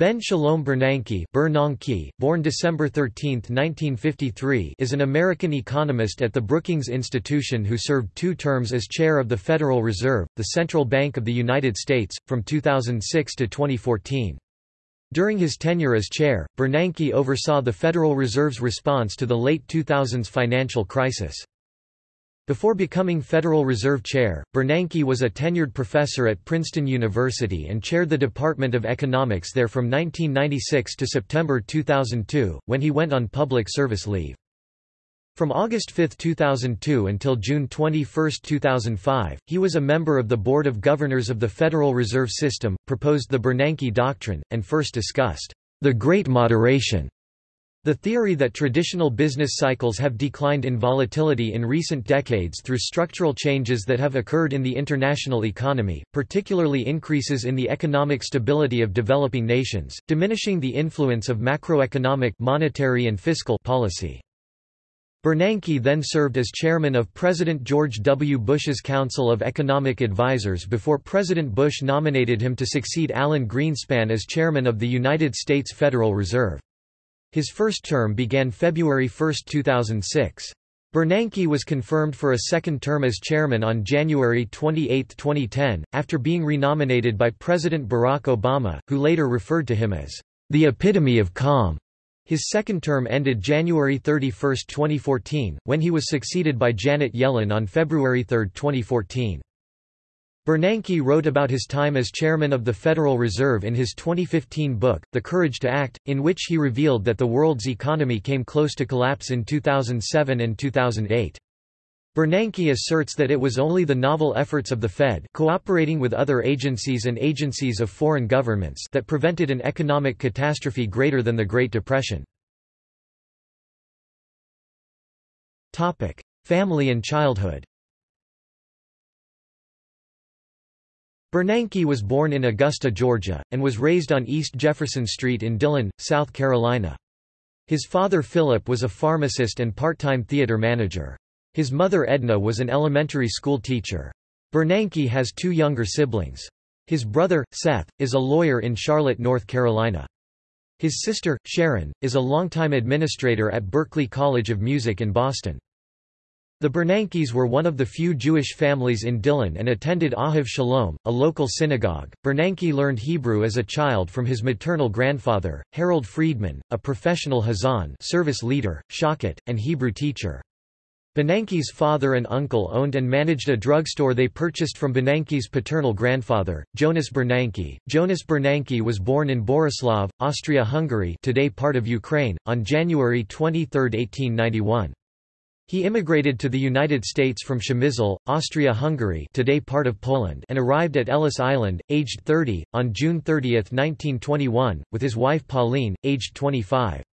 Ben Shalom Bernanke Bernanke, born December 13, 1953 is an American economist at the Brookings Institution who served two terms as chair of the Federal Reserve, the central bank of the United States, from 2006 to 2014. During his tenure as chair, Bernanke oversaw the Federal Reserve's response to the late 2000s financial crisis. Before becoming Federal Reserve Chair, Bernanke was a tenured professor at Princeton University and chaired the Department of Economics there from 1996 to September 2002, when he went on public service leave. From August 5, 2002 until June 21, 2005, he was a member of the Board of Governors of the Federal Reserve System, proposed the Bernanke Doctrine, and first discussed the Great Moderation the theory that traditional business cycles have declined in volatility in recent decades through structural changes that have occurred in the international economy, particularly increases in the economic stability of developing nations, diminishing the influence of macroeconomic monetary and fiscal policy. Bernanke then served as chairman of President George W. Bush's Council of Economic Advisers before President Bush nominated him to succeed Alan Greenspan as chairman of the United States Federal Reserve. His first term began February 1, 2006. Bernanke was confirmed for a second term as chairman on January 28, 2010, after being renominated by President Barack Obama, who later referred to him as the epitome of calm. His second term ended January 31, 2014, when he was succeeded by Janet Yellen on February 3, 2014. Bernanke wrote about his time as chairman of the Federal Reserve in his 2015 book, The Courage to Act, in which he revealed that the world's economy came close to collapse in 2007 and 2008. Bernanke asserts that it was only the novel efforts of the Fed cooperating with other agencies and agencies of foreign governments that prevented an economic catastrophe greater than the Great Depression. Family and childhood Bernanke was born in Augusta, Georgia, and was raised on East Jefferson Street in Dillon, South Carolina. His father Philip was a pharmacist and part-time theater manager. His mother Edna was an elementary school teacher. Bernanke has two younger siblings. His brother, Seth, is a lawyer in Charlotte, North Carolina. His sister, Sharon, is a longtime administrator at Berklee College of Music in Boston. The Bernankes were one of the few Jewish families in Dillon and attended Ahav Shalom, a local synagogue. Bernanke learned Hebrew as a child from his maternal grandfather, Harold Friedman, a professional Hazan service leader, shochet, and Hebrew teacher. Bernanke's father and uncle owned and managed a drugstore they purchased from Bernanke's paternal grandfather, Jonas Bernanke. Jonas Bernanke was born in Borislav, Austria-Hungary today part of Ukraine, on January 23, 1891. He immigrated to the United States from Przemysl, Austria-Hungary today part of Poland and arrived at Ellis Island, aged 30, on June 30, 1921, with his wife Pauline, aged 25.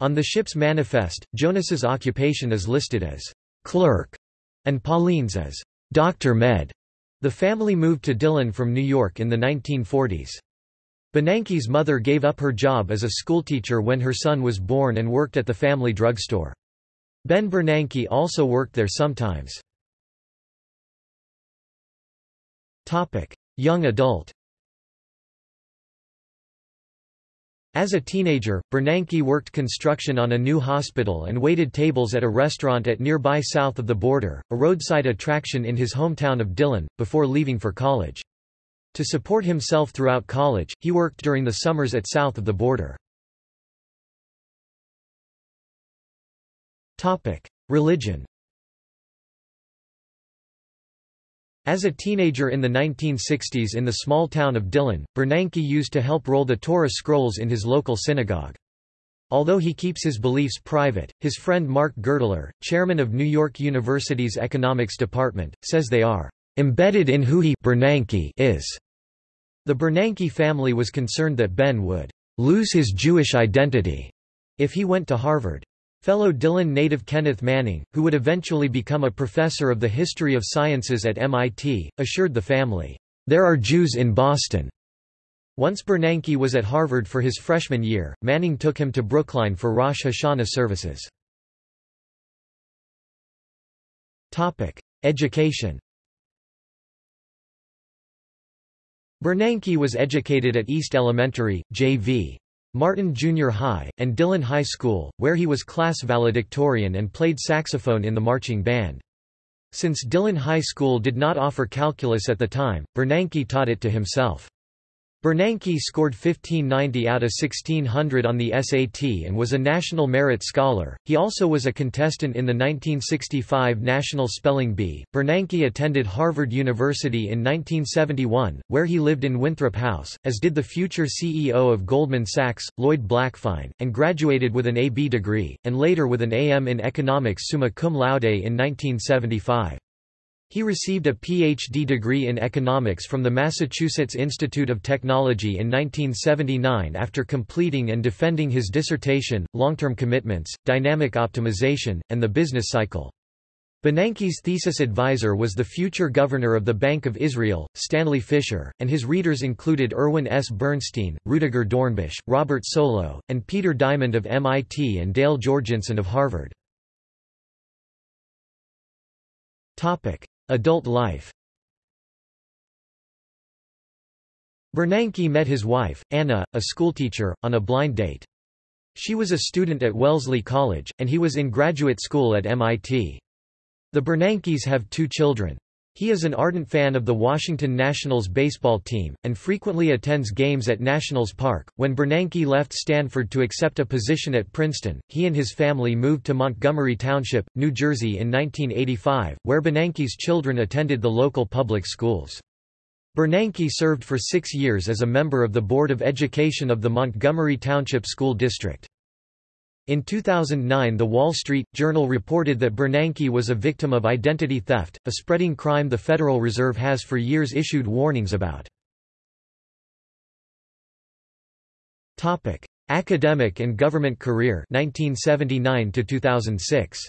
On the ship's manifest, Jonas's occupation is listed as clerk and Pauline's as Dr. Med. The family moved to Dillon from New York in the 1940s. Bernanke's mother gave up her job as a schoolteacher when her son was born and worked at the family drugstore. Ben Bernanke also worked there sometimes. Young adult As a teenager, Bernanke worked construction on a new hospital and waited tables at a restaurant at nearby south of the border, a roadside attraction in his hometown of Dillon, before leaving for college. To support himself throughout college, he worked during the summers at south of the border. Religion As a teenager in the 1960s in the small town of Dillon, Bernanke used to help roll the Torah scrolls in his local synagogue. Although he keeps his beliefs private, his friend Mark Gertler, chairman of New York University's economics department, says they are embedded in who he Bernanke is. The Bernanke family was concerned that Ben would lose his Jewish identity if he went to Harvard. Fellow Dillon native Kenneth Manning, who would eventually become a professor of the history of sciences at MIT, assured the family, "...there are Jews in Boston." Once Bernanke was at Harvard for his freshman year, Manning took him to Brookline for Rosh Hashanah services. Education Bernanke was educated at East Elementary, J.V. Martin Junior High, and Dillon High School, where he was class valedictorian and played saxophone in the marching band. Since Dillon High School did not offer calculus at the time, Bernanke taught it to himself. Bernanke scored 1590 out of 1600 on the SAT and was a National Merit Scholar. He also was a contestant in the 1965 National Spelling Bee. Bernanke attended Harvard University in 1971, where he lived in Winthrop House, as did the future CEO of Goldman Sachs, Lloyd Blankfein, and graduated with an AB degree, and later with an AM in economics summa cum laude in 1975. He received a Ph.D. degree in economics from the Massachusetts Institute of Technology in 1979 after completing and defending his dissertation, Long-Term Commitments, Dynamic Optimization, and the Business Cycle. Bernanke's thesis advisor was the future governor of the Bank of Israel, Stanley Fischer, and his readers included Erwin S. Bernstein, Rudiger Dornbusch, Robert Solow, and Peter Diamond of MIT and Dale Jorgenson of Harvard. Adult life Bernanke met his wife, Anna, a schoolteacher, on a blind date. She was a student at Wellesley College, and he was in graduate school at MIT. The Bernankes have two children. He is an ardent fan of the Washington Nationals baseball team, and frequently attends games at Nationals Park. When Bernanke left Stanford to accept a position at Princeton, he and his family moved to Montgomery Township, New Jersey in 1985, where Bernanke's children attended the local public schools. Bernanke served for six years as a member of the Board of Education of the Montgomery Township School District. In 2009 The Wall Street Journal reported that Bernanke was a victim of identity theft, a spreading crime the Federal Reserve has for years issued warnings about. Academic and government career 1979 to 2006.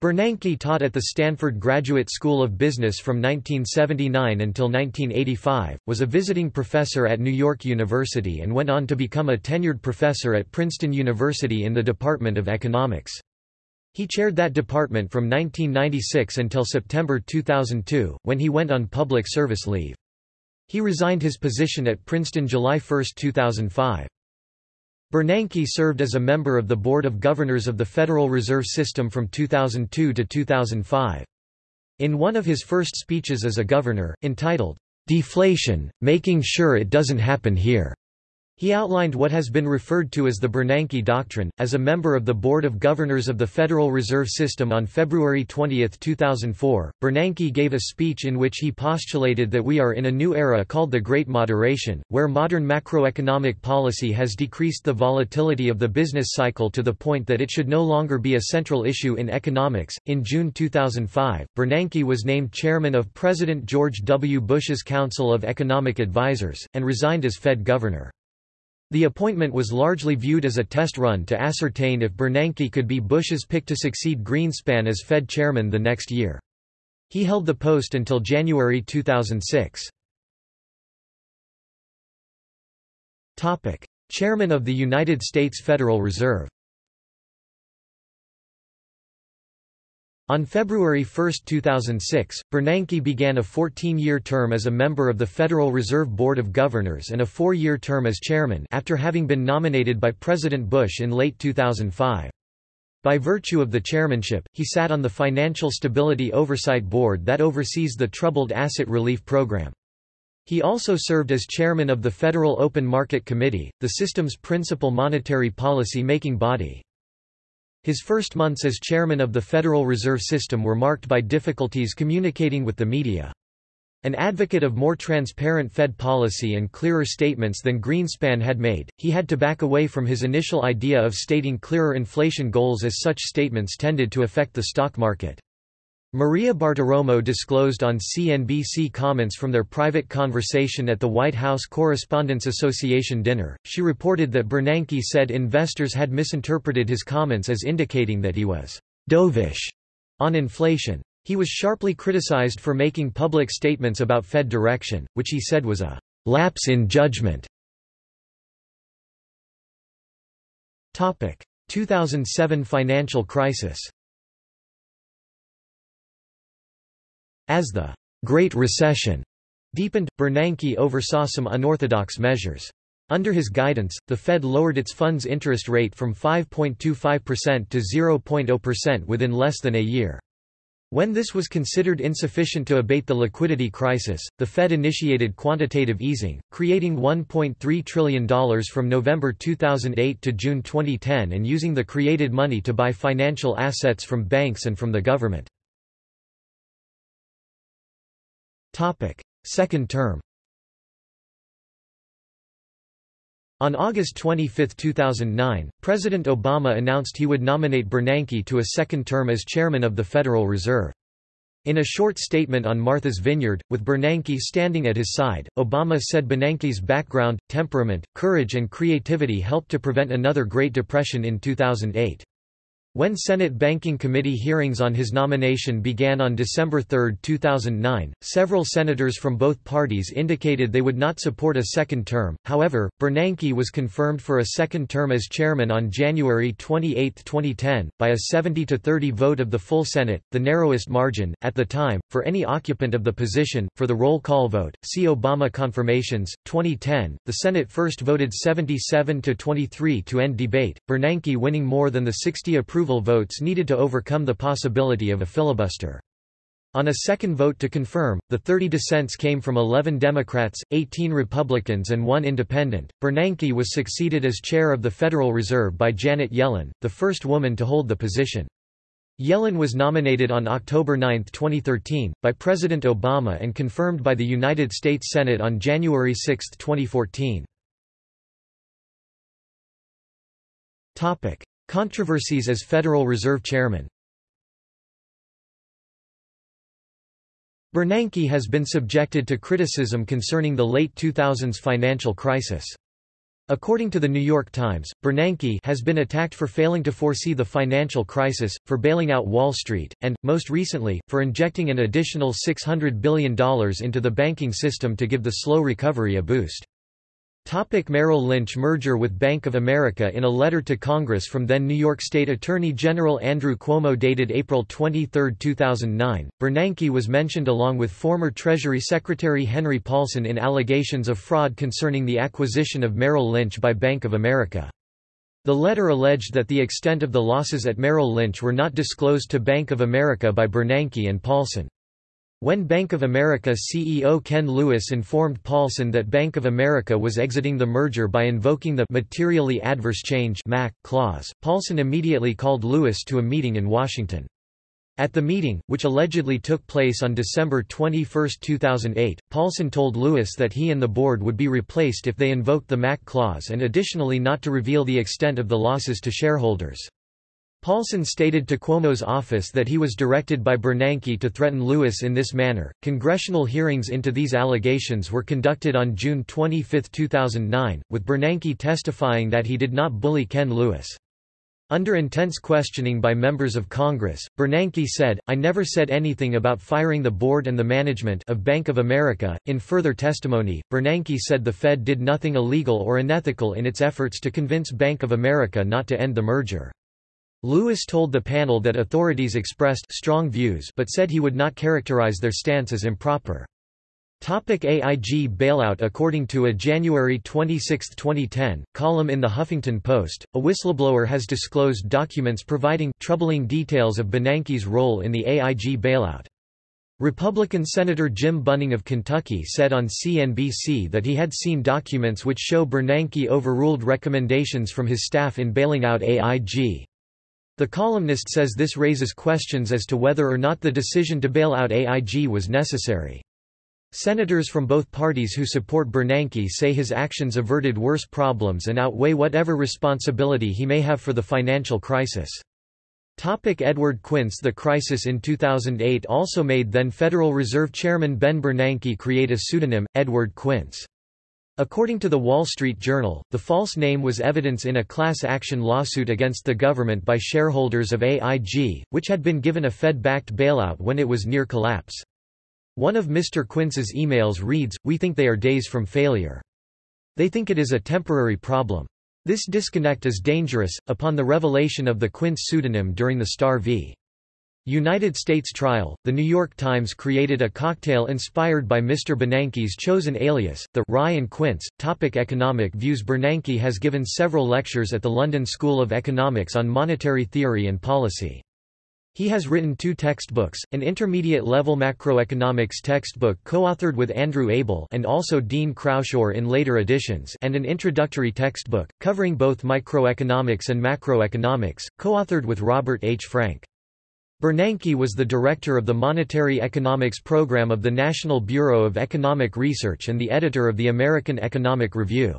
Bernanke taught at the Stanford Graduate School of Business from 1979 until 1985, was a visiting professor at New York University and went on to become a tenured professor at Princeton University in the Department of Economics. He chaired that department from 1996 until September 2002, when he went on public service leave. He resigned his position at Princeton July 1, 2005. Bernanke served as a member of the Board of Governors of the Federal Reserve System from 2002 to 2005. In one of his first speeches as a governor, entitled, Deflation, Making Sure It Doesn't Happen Here, he outlined what has been referred to as the Bernanke Doctrine. As a member of the Board of Governors of the Federal Reserve System on February 20, 2004, Bernanke gave a speech in which he postulated that we are in a new era called the Great Moderation, where modern macroeconomic policy has decreased the volatility of the business cycle to the point that it should no longer be a central issue in economics. In June 2005, Bernanke was named chairman of President George W. Bush's Council of Economic Advisers, and resigned as Fed governor. The appointment was largely viewed as a test run to ascertain if Bernanke could be Bush's pick to succeed Greenspan as Fed chairman the next year. He held the post until January 2006. Chairman of the United States Federal Reserve On February 1, 2006, Bernanke began a 14-year term as a member of the Federal Reserve Board of Governors and a four-year term as chairman after having been nominated by President Bush in late 2005. By virtue of the chairmanship, he sat on the Financial Stability Oversight Board that oversees the Troubled Asset Relief Program. He also served as chairman of the Federal Open Market Committee, the system's principal monetary policy making body. His first months as chairman of the Federal Reserve System were marked by difficulties communicating with the media. An advocate of more transparent Fed policy and clearer statements than Greenspan had made, he had to back away from his initial idea of stating clearer inflation goals as such statements tended to affect the stock market. Maria Bartiromo disclosed on CNBC comments from their private conversation at the White House Correspondents Association dinner. She reported that Bernanke said investors had misinterpreted his comments as indicating that he was dovish on inflation. He was sharply criticized for making public statements about Fed direction, which he said was a lapse in judgment. 2007 financial crisis As the Great Recession deepened, Bernanke oversaw some unorthodox measures. Under his guidance, the Fed lowered its funds interest rate from 5.25% to 0.0% within less than a year. When this was considered insufficient to abate the liquidity crisis, the Fed initiated quantitative easing, creating $1.3 trillion from November 2008 to June 2010 and using the created money to buy financial assets from banks and from the government. Second term On August 25, 2009, President Obama announced he would nominate Bernanke to a second term as chairman of the Federal Reserve. In a short statement on Martha's Vineyard, with Bernanke standing at his side, Obama said Bernanke's background, temperament, courage and creativity helped to prevent another Great Depression in 2008. When Senate Banking Committee hearings on his nomination began on December 3, 2009, several senators from both parties indicated they would not support a second term. However, Bernanke was confirmed for a second term as chairman on January 28, 2010, by a 70 to 30 vote of the full Senate, the narrowest margin at the time for any occupant of the position. For the roll call vote, see Obama confirmations 2010. The Senate first voted 77 to 23 to end debate, Bernanke winning more than the 60 approval approval votes needed to overcome the possibility of a filibuster. On a second vote to confirm, the 30 dissents came from 11 Democrats, 18 Republicans and one independent. Bernanke was succeeded as chair of the Federal Reserve by Janet Yellen, the first woman to hold the position. Yellen was nominated on October 9, 2013, by President Obama and confirmed by the United States Senate on January 6, 2014. Controversies as Federal Reserve Chairman Bernanke has been subjected to criticism concerning the late 2000s financial crisis. According to the New York Times, Bernanke has been attacked for failing to foresee the financial crisis, for bailing out Wall Street, and, most recently, for injecting an additional $600 billion into the banking system to give the slow recovery a boost. Topic Merrill Lynch merger with Bank of America In a letter to Congress from then New York State Attorney General Andrew Cuomo dated April 23, 2009, Bernanke was mentioned along with former Treasury Secretary Henry Paulson in allegations of fraud concerning the acquisition of Merrill Lynch by Bank of America. The letter alleged that the extent of the losses at Merrill Lynch were not disclosed to Bank of America by Bernanke and Paulson. When Bank of America CEO Ken Lewis informed Paulson that Bank of America was exiting the merger by invoking the materially adverse change MAC clause, Paulson immediately called Lewis to a meeting in Washington. At the meeting, which allegedly took place on December 21, 2008, Paulson told Lewis that he and the board would be replaced if they invoked the MAC clause and additionally not to reveal the extent of the losses to shareholders. Paulson stated to Cuomo's office that he was directed by Bernanke to threaten Lewis in this manner. Congressional hearings into these allegations were conducted on June 25, 2009, with Bernanke testifying that he did not bully Ken Lewis. Under intense questioning by members of Congress, Bernanke said, I never said anything about firing the board and the management of Bank of America. In further testimony, Bernanke said the Fed did nothing illegal or unethical in its efforts to convince Bank of America not to end the merger. Lewis told the panel that authorities expressed strong views but said he would not characterize their stance as improper. Topic AIG bailout According to a January 26, 2010, column in The Huffington Post, a whistleblower has disclosed documents providing troubling details of Bernanke's role in the AIG bailout. Republican Senator Jim Bunning of Kentucky said on CNBC that he had seen documents which show Bernanke overruled recommendations from his staff in bailing out AIG. The columnist says this raises questions as to whether or not the decision to bail out AIG was necessary. Senators from both parties who support Bernanke say his actions averted worse problems and outweigh whatever responsibility he may have for the financial crisis. Topic Edward Quince The crisis in 2008 also made then Federal Reserve Chairman Ben Bernanke create a pseudonym, Edward Quince. According to the Wall Street Journal, the false name was evidence in a class action lawsuit against the government by shareholders of AIG, which had been given a Fed-backed bailout when it was near collapse. One of Mr. Quince's emails reads, We think they are days from failure. They think it is a temporary problem. This disconnect is dangerous. Upon the revelation of the Quince pseudonym during the Starr v. United States trial, The New York Times created a cocktail inspired by Mr. Bernanke's chosen alias, the Rye and Quince. Topic economic views Bernanke has given several lectures at the London School of Economics on monetary theory and policy. He has written two textbooks, an intermediate-level macroeconomics textbook co-authored with Andrew Abel and also Dean Croushore in later editions and an introductory textbook, covering both microeconomics and macroeconomics, co-authored with Robert H. Frank. Bernanke was the director of the Monetary Economics Program of the National Bureau of Economic Research and the editor of the American Economic Review.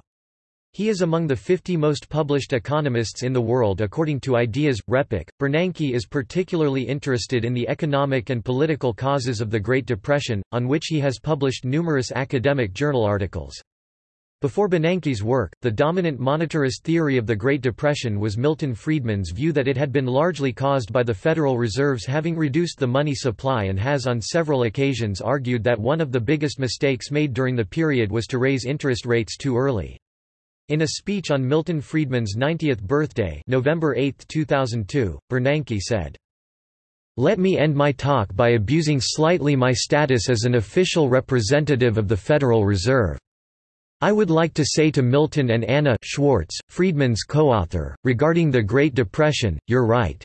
He is among the 50 most published economists in the world according to Ideas, RePEc. Bernanke is particularly interested in the economic and political causes of the Great Depression, on which he has published numerous academic journal articles. Before Bernanke's work, the dominant monetarist theory of the Great Depression was Milton Friedman's view that it had been largely caused by the Federal Reserve's having reduced the money supply and has on several occasions argued that one of the biggest mistakes made during the period was to raise interest rates too early. In a speech on Milton Friedman's 90th birthday November 8, 2002, Bernanke said, let me end my talk by abusing slightly my status as an official representative of the Federal Reserve. I would like to say to Milton and Anna Schwartz, Friedman's co-author, regarding the Great Depression, you're right.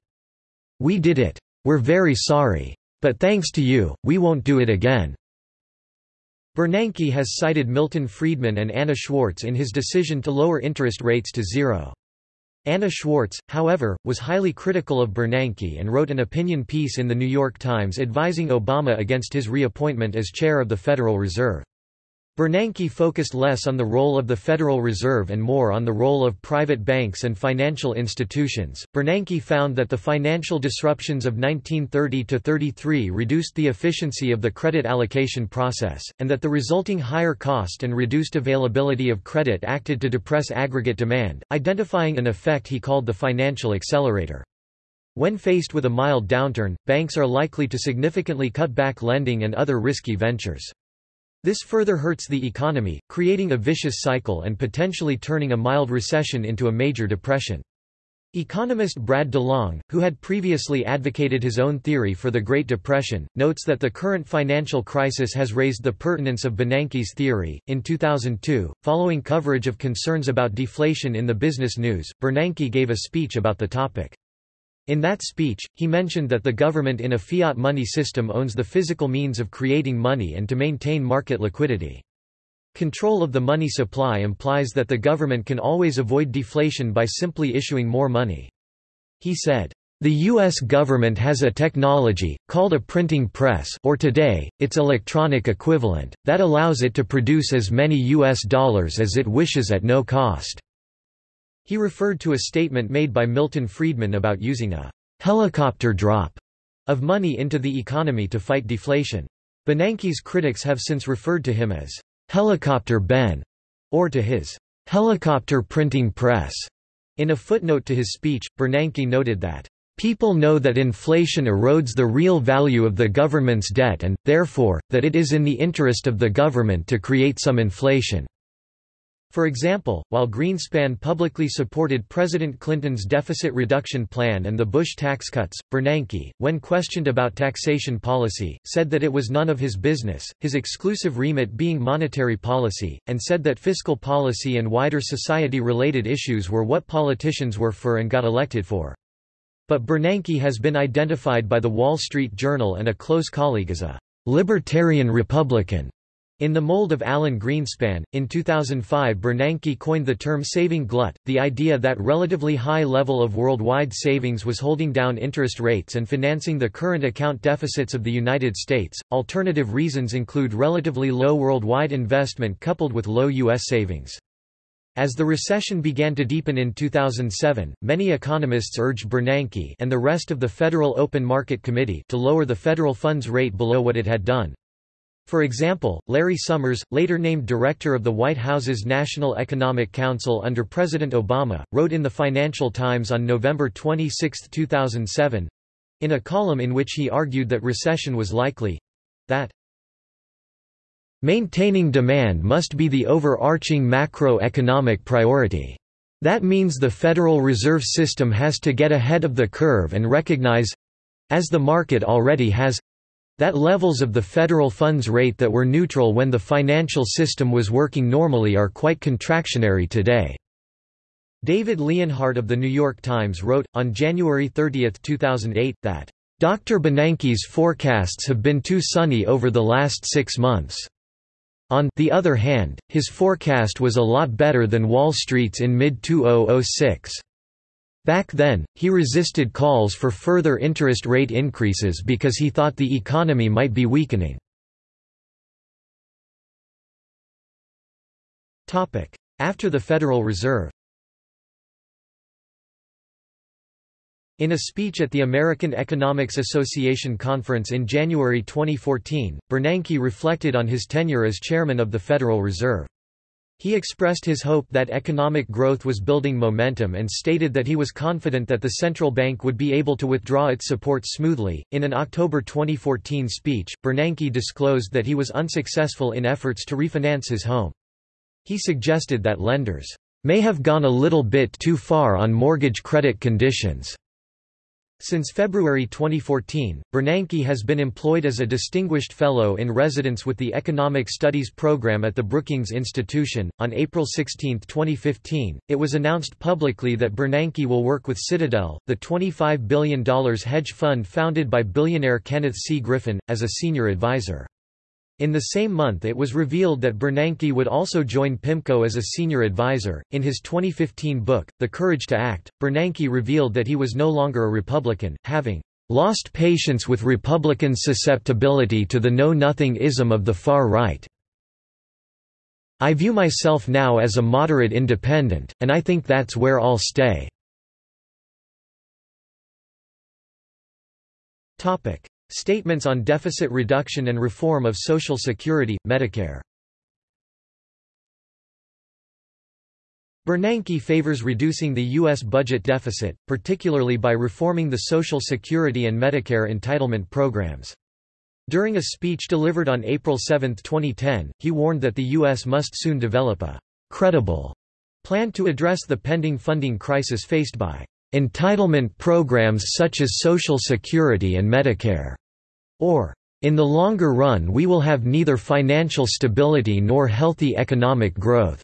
We did it. We're very sorry. But thanks to you, we won't do it again. Bernanke has cited Milton Friedman and Anna Schwartz in his decision to lower interest rates to zero. Anna Schwartz, however, was highly critical of Bernanke and wrote an opinion piece in The New York Times advising Obama against his reappointment as chair of the Federal Reserve. Bernanke focused less on the role of the Federal Reserve and more on the role of private banks and financial institutions. Bernanke found that the financial disruptions of 1930 to 33 reduced the efficiency of the credit allocation process, and that the resulting higher cost and reduced availability of credit acted to depress aggregate demand, identifying an effect he called the financial accelerator. When faced with a mild downturn, banks are likely to significantly cut back lending and other risky ventures. This further hurts the economy, creating a vicious cycle and potentially turning a mild recession into a major depression. Economist Brad DeLong, who had previously advocated his own theory for the Great Depression, notes that the current financial crisis has raised the pertinence of Bernanke's theory. In 2002, following coverage of concerns about deflation in the business news, Bernanke gave a speech about the topic. In that speech, he mentioned that the government in a fiat money system owns the physical means of creating money and to maintain market liquidity. Control of the money supply implies that the government can always avoid deflation by simply issuing more money. He said, the U.S. government has a technology, called a printing press or today, its electronic equivalent, that allows it to produce as many U.S. dollars as it wishes at no cost. He referred to a statement made by Milton Friedman about using a helicopter drop of money into the economy to fight deflation. Bernanke's critics have since referred to him as helicopter Ben, or to his helicopter printing press. In a footnote to his speech, Bernanke noted that People know that inflation erodes the real value of the government's debt and, therefore, that it is in the interest of the government to create some inflation. For example, while Greenspan publicly supported President Clinton's deficit reduction plan and the Bush tax cuts, Bernanke, when questioned about taxation policy, said that it was none of his business, his exclusive remit being monetary policy, and said that fiscal policy and wider society-related issues were what politicians were for and got elected for. But Bernanke has been identified by The Wall Street Journal and a close colleague as a libertarian Republican. In the mold of Alan Greenspan, in 2005 Bernanke coined the term saving glut, the idea that relatively high level of worldwide savings was holding down interest rates and financing the current account deficits of the United States. Alternative reasons include relatively low worldwide investment coupled with low U.S. savings. As the recession began to deepen in 2007, many economists urged Bernanke and the rest of the Federal Open Market Committee to lower the federal funds rate below what it had done. For example, Larry Summers, later named director of the White House's National Economic Council under President Obama, wrote in the Financial Times on November 26, 2007, in a column in which he argued that recession was likely, that maintaining demand must be the overarching macroeconomic priority. That means the Federal Reserve System has to get ahead of the curve and recognize as the market already has that levels of the federal funds rate that were neutral when the financial system was working normally are quite contractionary today. David Leonhardt of The New York Times wrote, on January 30, 2008, that, "...Dr. Bernanke's forecasts have been too sunny over the last six months." On the other hand, his forecast was a lot better than Wall Street's in mid-2006. Back then, he resisted calls for further interest rate increases because he thought the economy might be weakening. After the Federal Reserve In a speech at the American Economics Association conference in January 2014, Bernanke reflected on his tenure as chairman of the Federal Reserve. He expressed his hope that economic growth was building momentum and stated that he was confident that the central bank would be able to withdraw its support smoothly. In an October 2014 speech, Bernanke disclosed that he was unsuccessful in efforts to refinance his home. He suggested that lenders may have gone a little bit too far on mortgage credit conditions. Since February 2014, Bernanke has been employed as a Distinguished Fellow in Residence with the Economic Studies Program at the Brookings Institution. On April 16, 2015, it was announced publicly that Bernanke will work with Citadel, the $25 billion hedge fund founded by billionaire Kenneth C. Griffin, as a senior advisor. In the same month it was revealed that Bernanke would also join PIMCO as a senior advisor. In his 2015 book, The Courage to Act, Bernanke revealed that he was no longer a Republican, having lost patience with Republican susceptibility to the know-nothing-ism of the far right. I view myself now as a moderate independent, and I think that's where I'll stay. Statements on deficit reduction and reform of Social Security, Medicare Bernanke favors reducing the U.S. budget deficit, particularly by reforming the Social Security and Medicare entitlement programs. During a speech delivered on April 7, 2010, he warned that the U.S. must soon develop a credible plan to address the pending funding crisis faced by Entitlement programs such as Social Security and Medicare, or, in the longer run we will have neither financial stability nor healthy economic growth.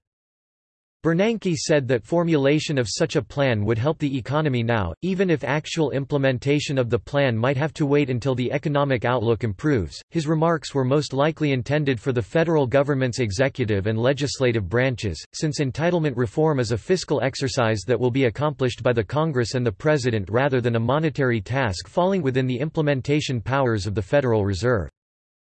Bernanke said that formulation of such a plan would help the economy now, even if actual implementation of the plan might have to wait until the economic outlook improves. His remarks were most likely intended for the federal government's executive and legislative branches, since entitlement reform is a fiscal exercise that will be accomplished by the Congress and the President rather than a monetary task falling within the implementation powers of the Federal Reserve.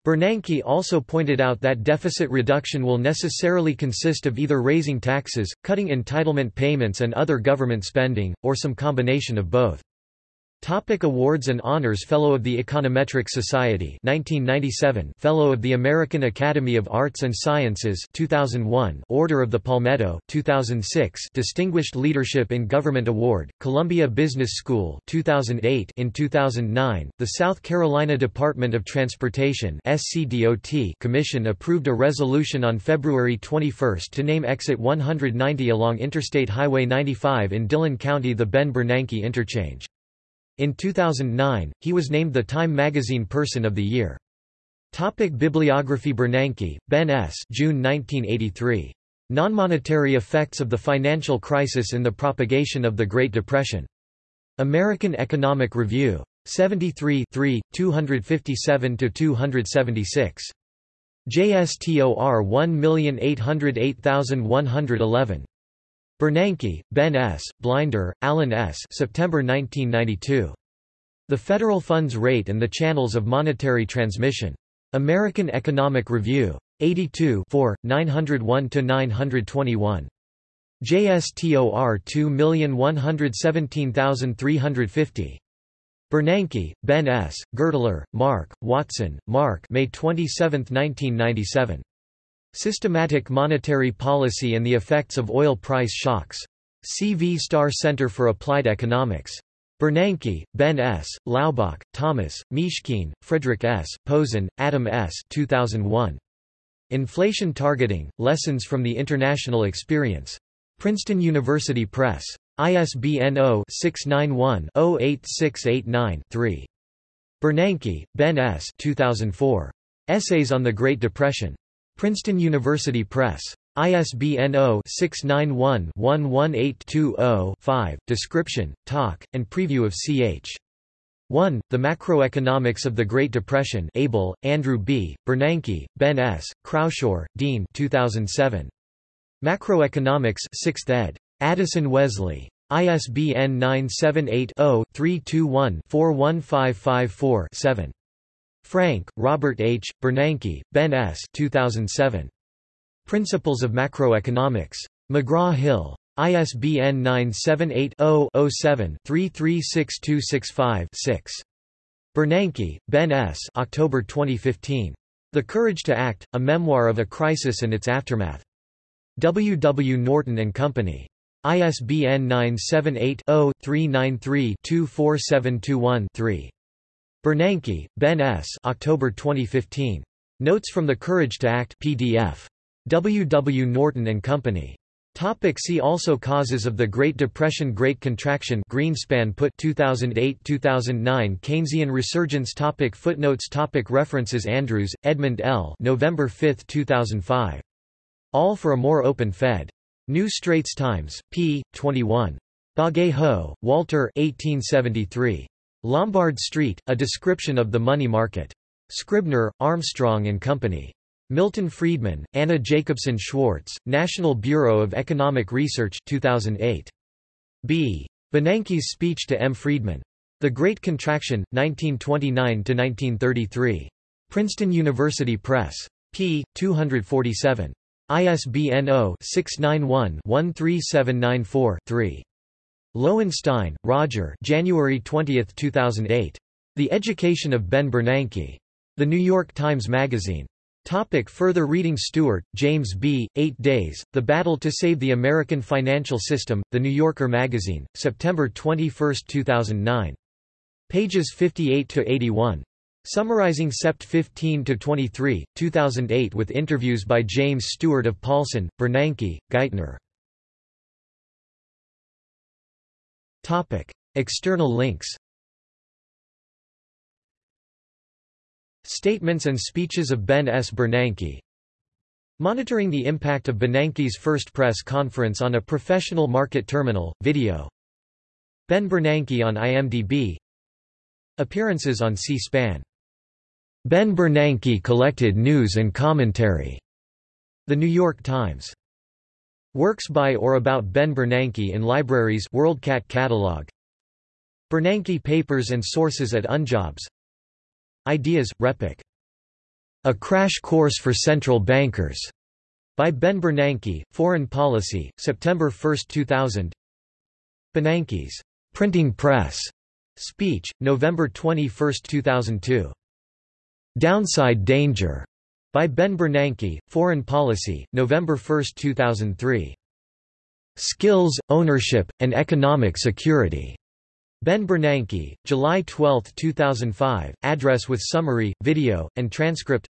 Bernanke also pointed out that deficit reduction will necessarily consist of either raising taxes, cutting entitlement payments and other government spending, or some combination of both. Topic awards and honors Fellow of the Econometric Society 1997 Fellow of the American Academy of Arts and Sciences 2001 Order of the Palmetto 2006 Distinguished Leadership in Government Award Columbia Business School 2008 In 2009 the South Carolina Department of Transportation SCDOT Commission approved a resolution on February 21 to name exit 190 along Interstate Highway 95 in Dillon County the Ben Bernanke Interchange in 2009, he was named the Time magazine Person of the Year. Topic Bibliography Bernanke, Ben S. June 1983. Non-monetary effects of the financial crisis in the propagation of the Great Depression. American Economic Review. 73 257–276. JSTOR 1808111. Bernanke, Ben S., Blinder, Alan S. September 1992. The Federal Funds Rate and the Channels of Monetary Transmission. American Economic Review. 82 901–921. JSTOR 2117350. Bernanke, Ben S., Gertler, Mark, Watson, Mark May 27, 1997. Systematic Monetary Policy and the Effects of Oil Price Shocks. CV Starr Center for Applied Economics. Bernanke, Ben S., Laubach, Thomas, Mishkin, Frederick S., Posen, Adam S. 2001. Inflation Targeting, Lessons from the International Experience. Princeton University Press. ISBN 0-691-08689-3. Bernanke, Ben S. 2004. Essays on the Great Depression. Princeton University Press. ISBN 0-691-11820-5. Description, talk, and preview of ch. 1. The Macroeconomics of the Great Depression Abel, Andrew B., Bernanke, Ben S., Croushore, Dean 2007. Macroeconomics 6th ed. Addison Wesley. ISBN 978-0-321-41554-7. Frank, Robert H., Bernanke, Ben S. 2007. Principles of Macroeconomics. McGraw-Hill. ISBN 978-0-07-336265-6. Bernanke, Ben S. October 2015. The Courage to Act, A Memoir of a Crisis and Its Aftermath. W. W. Norton and Company. ISBN 978-0-393-24721-3. Bernanke, Ben S. October 2015. Notes from the Courage to Act PDF. W. W. Norton and Company. Topic see also Causes of the Great Depression Great Contraction Greenspan put 2008-2009 Keynesian Resurgence topic Footnotes topic References Andrews, Edmund L. November 5, 2005. All for a More Open Fed. New Straits Times, p. 21. Bagehot, Walter 1873. Lombard Street, A Description of the Money Market. Scribner, Armstrong and Company. Milton Friedman, Anna Jacobson Schwartz, National Bureau of Economic Research 2008. B. Bernanke's speech to M. Friedman. The Great Contraction, 1929–1933. Princeton University Press. p. 247. ISBN 0-691-13794-3. Lowenstein, Roger January 20, 2008. The Education of Ben Bernanke. The New York Times Magazine. Topic further reading Stewart, James B., Eight Days, The Battle to Save the American Financial System, The New Yorker Magazine, September 21, 2009. Pages 58–81. Summarizing Sept 15–23, 2008 with interviews by James Stewart of Paulson, Bernanke, Geithner. External links Statements and speeches of Ben S. Bernanke Monitoring the impact of Bernanke's first press conference on a professional market terminal, video Ben Bernanke on IMDb Appearances on C-SPAN Ben Bernanke collected news and commentary. The New York Times. Works by or about Ben Bernanke in libraries WorldCat catalog. Bernanke papers and sources at Unjobs. Ideas, RePEc. A Crash Course for Central Bankers. By Ben Bernanke, Foreign Policy, September 1, 2000. Bernanke's Printing Press speech, November 21, 2002. Downside Danger by Ben Bernanke, Foreign Policy, November 1, 2003. Skills, Ownership, and Economic Security. Ben Bernanke, July 12, 2005, address with summary, video, and transcript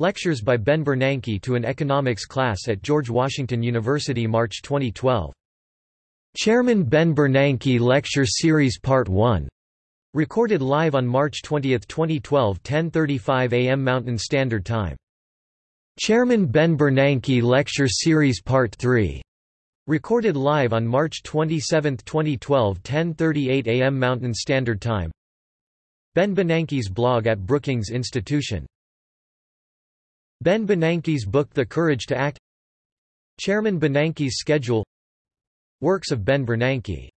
Lectures by Ben Bernanke to an economics class at George Washington University March 2012. Chairman Ben Bernanke Lecture Series Part 1 Recorded live on March 20, 2012 10.35 am Mountain Standard Time. Chairman Ben Bernanke Lecture Series Part 3. Recorded live on March 27, 2012 10.38 am Mountain Standard Time. Ben Bernanke's blog at Brookings Institution. Ben Bernanke's book The Courage to Act Chairman Bernanke's schedule Works of Ben Bernanke